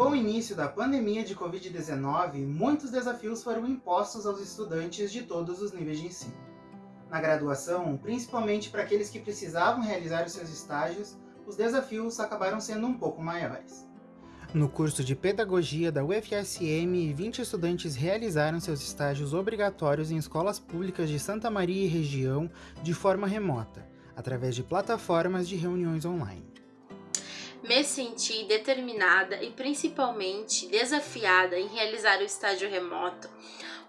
Com o início da pandemia de Covid-19, muitos desafios foram impostos aos estudantes de todos os níveis de ensino. Na graduação, principalmente para aqueles que precisavam realizar os seus estágios, os desafios acabaram sendo um pouco maiores. No curso de Pedagogia da UFSM, 20 estudantes realizaram seus estágios obrigatórios em escolas públicas de Santa Maria e região de forma remota, através de plataformas de reuniões online. Me senti determinada e principalmente desafiada em realizar o estágio remoto,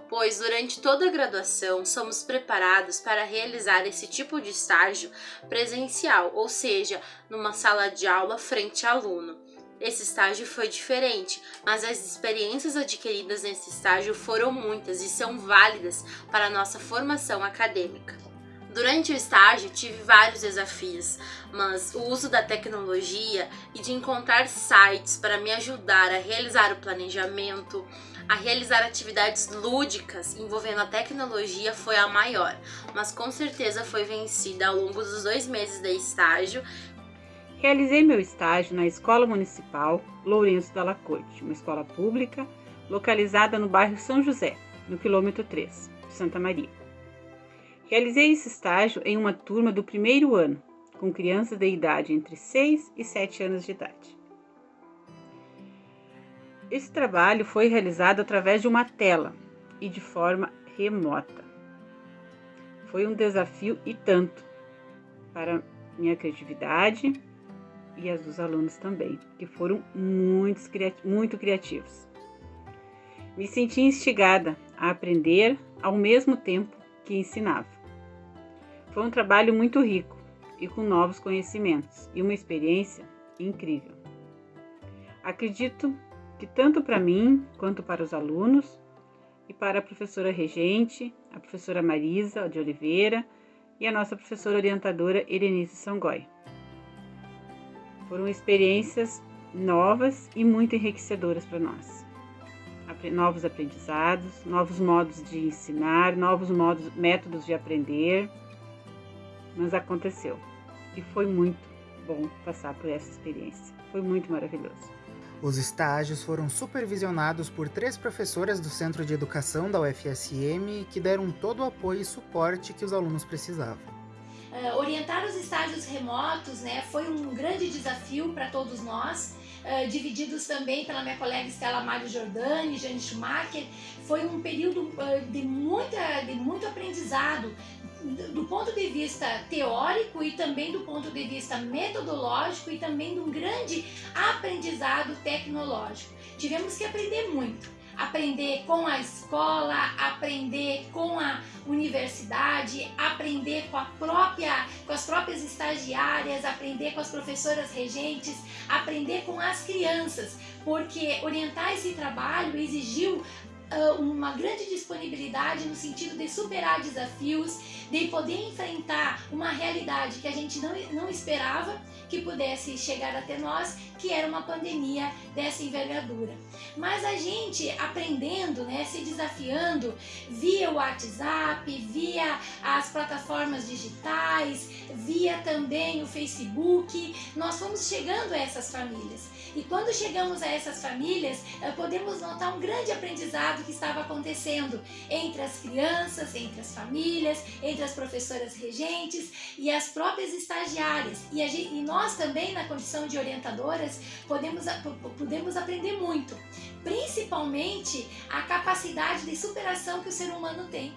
pois durante toda a graduação somos preparados para realizar esse tipo de estágio presencial, ou seja, numa sala de aula frente a aluno. Esse estágio foi diferente, mas as experiências adquiridas nesse estágio foram muitas e são válidas para a nossa formação acadêmica. Durante o estágio tive vários desafios, mas o uso da tecnologia e de encontrar sites para me ajudar a realizar o planejamento, a realizar atividades lúdicas envolvendo a tecnologia foi a maior, mas com certeza foi vencida ao longo dos dois meses de estágio. Realizei meu estágio na Escola Municipal Lourenço da Corte, uma escola pública localizada no bairro São José, no quilômetro 3, de Santa Maria. Realizei esse estágio em uma turma do primeiro ano, com crianças de idade entre 6 e 7 anos de idade. Esse trabalho foi realizado através de uma tela e de forma remota. Foi um desafio e tanto para minha criatividade e as dos alunos também, que foram muito, muito criativos. Me senti instigada a aprender ao mesmo tempo que ensinava. Foi um trabalho muito rico e com novos conhecimentos e uma experiência incrível. Acredito que tanto para mim quanto para os alunos e para a professora regente, a professora Marisa de Oliveira e a nossa professora orientadora Erenice Sangoi. Foram experiências novas e muito enriquecedoras para nós. Novos aprendizados, novos modos de ensinar, novos modos, métodos de aprender. Mas aconteceu e foi muito bom passar por essa experiência. Foi muito maravilhoso. Os estágios foram supervisionados por três professoras do Centro de Educação da UFSM que deram todo o apoio e suporte que os alunos precisavam. Uh, orientar os estágios remotos né, foi um grande desafio para todos nós, uh, divididos também pela minha colega Estela Mário Giordani, Jane Schumacher. Foi um período uh, de, muita, de muito aprendizado, do ponto de vista teórico e também do ponto de vista metodológico e também de um grande aprendizado tecnológico. Tivemos que aprender muito. Aprender com a escola, aprender com a universidade, aprender com, a própria, com as próprias estagiárias, aprender com as professoras regentes, aprender com as crianças, porque orientar esse trabalho exigiu uma grande disponibilidade no sentido de superar desafios, de poder enfrentar uma realidade que a gente não, não esperava que pudesse chegar até nós, que era uma pandemia dessa envergadura. Mas a gente aprendendo, né, se desafiando via o WhatsApp, via as plataformas digitais, via também o Facebook, nós fomos chegando a essas famílias. E quando chegamos a essas famílias, eh, podemos notar um grande aprendizado que estava acontecendo entre as crianças, entre as famílias, entre as professoras regentes e as próprias estagiárias. E, gente, e nós também, na condição de orientadoras, podemos, podemos aprender muito, principalmente a capacidade de superação que o ser humano tem.